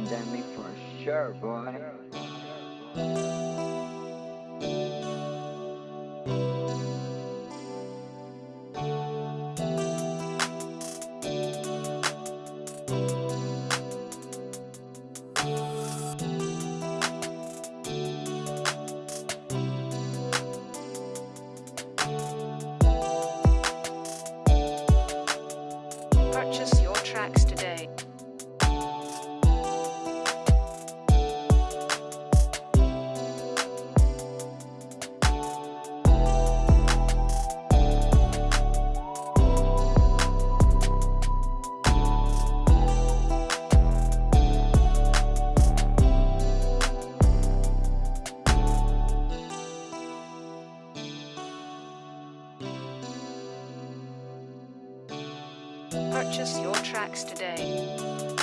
pandemic for sure, boy. Purchase your tracks today.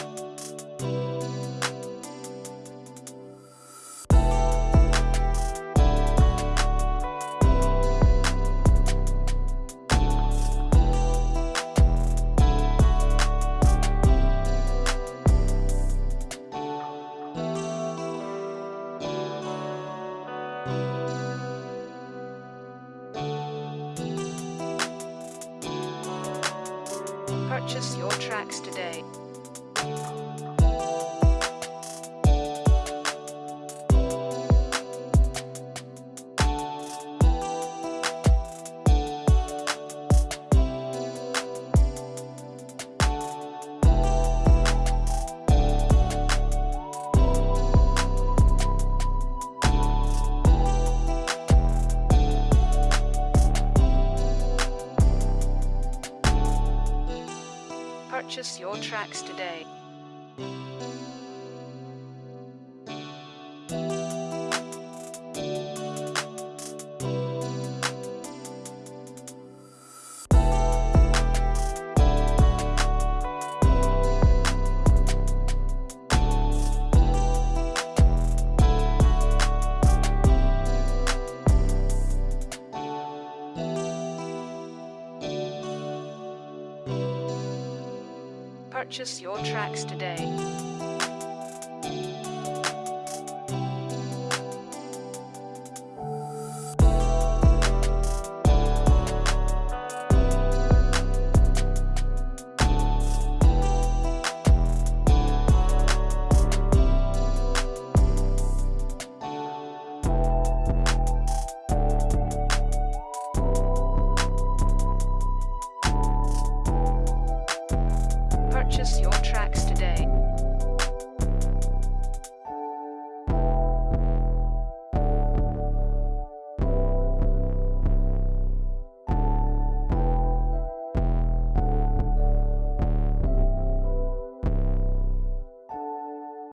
Purchase your tracks today. Purchase your tracks today. Purchase your tracks today. purchase your tracks today.